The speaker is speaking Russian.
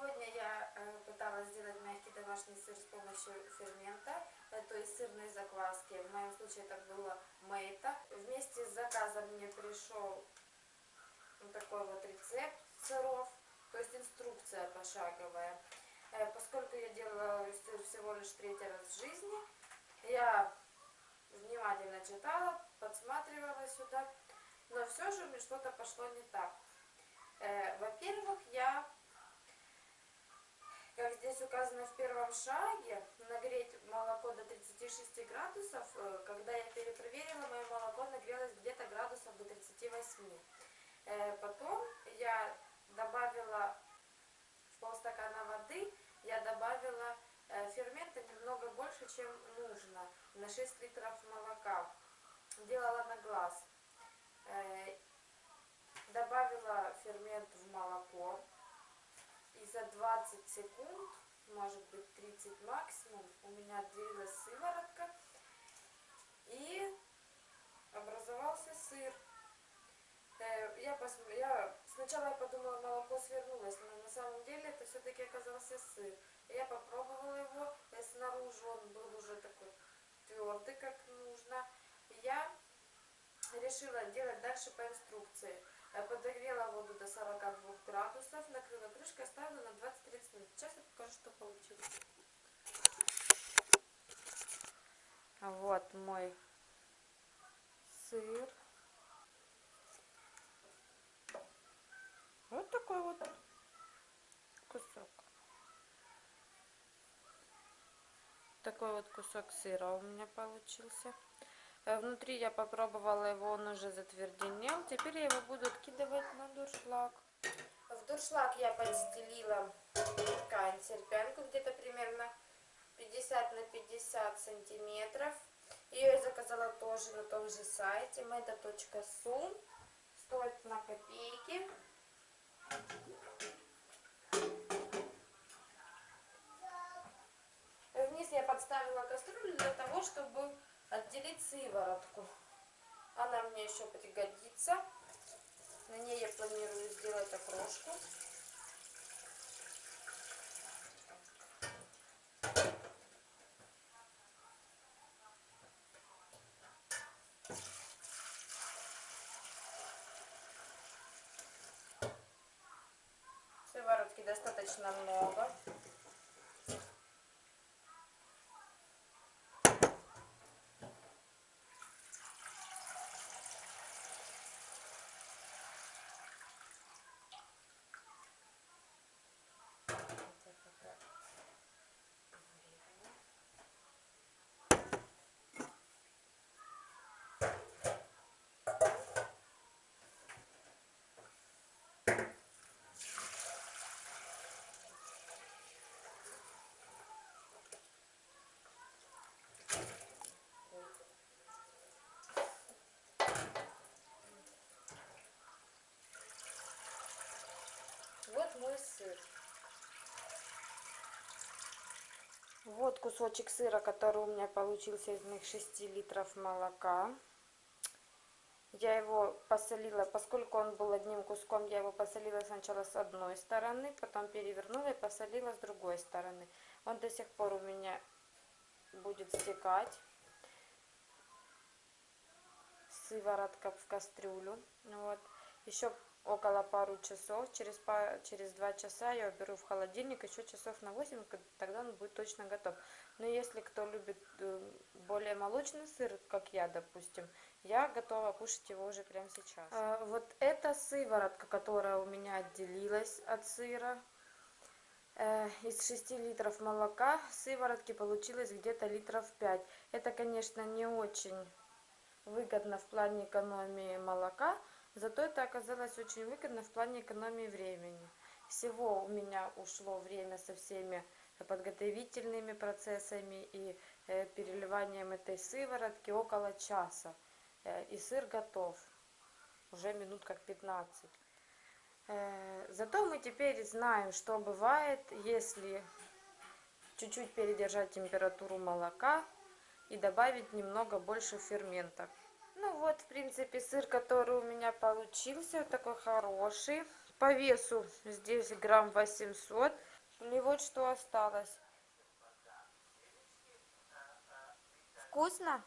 Сегодня я э, пыталась сделать мягкий домашний сыр с помощью фермента, э, то есть сырной закваски. В моем случае это было мейта. Вместе с заказом мне пришел вот такой вот рецепт сыров, то есть инструкция пошаговая. Э, поскольку я делала сыр всего лишь третий раз в жизни, я внимательно читала, подсматривала сюда, но все же мне что-то пошло не так. Во-первых, я как здесь указано в первом шаге, нагреть молоко до 36 градусов. Э, когда я перепроверила, мое молоко нагрелось где-то градусов до 38. Э, потом я добавила в полстакана воды, я добавила э, фермента немного больше, чем нужно, на 6 литров молока. Делала на глаз. Добавила фермент в молоко и за 20 секунд, может быть 30 максимум, у меня отделилась сыворотка и образовался сыр. Э, я, пос... я сначала я подумала, молоко свернулось, но на самом деле это все-таки оказался сыр. Я попробовала его, и э, снаружи он был уже такой твердый, как нужно. Я решила делать дальше по инструкции. Подогрела воду до 42 градусов, накрыла крышкой, оставила на 20-30 минут. Сейчас я покажу, что получилось. Вот мой сыр. Вот такой вот кусок. Такой вот кусок сыра у меня получился. Э, внутри я попробовала его, он уже затверденел. Теперь я его буду откидывать на дуршлаг. В дуршлаг я подстелила ткань серпянку где-то примерно 50 на 50 сантиметров. Ее я заказала тоже на том же сайте meta.su. Стоит на копейки. Вниз я подставила кастрюлю для того, чтобы отделить сыворотку. Она мне еще пригодится. На ней я планирую сделать окрошку. Сыворотки достаточно много. Вот мой сыр. Вот кусочек сыра, который у меня получился из моих 6 литров молока. Я его посолила, поскольку он был одним куском, я его посолила сначала с одной стороны, потом перевернула и посолила с другой стороны. Он до сих пор у меня будет стекать. Сыворотка в кастрюлю. Вот. Еще около пару часов. Через, через два часа я уберу в холодильник еще часов на 8, тогда он будет точно готов. Но если кто любит э, более молочный сыр, как я, допустим, я готова кушать его уже прямо сейчас. А, вот эта сыворотка, которая у меня отделилась от сыра, э, из 6 литров молока сыворотки получилось где-то литров 5. Это, конечно, не очень выгодно в плане экономии молока, Зато это оказалось очень выгодно в плане экономии времени. Всего у меня ушло время со всеми подготовительными процессами и э, переливанием этой сыворотки около часа. Э, и сыр готов. Уже минут как 15. Э, зато мы теперь знаем, что бывает, если чуть-чуть передержать температуру молока и добавить немного больше фермента. Вот, в принципе, сыр, который у меня получился, такой хороший. По весу здесь грамм 800. и вот что осталось вкусно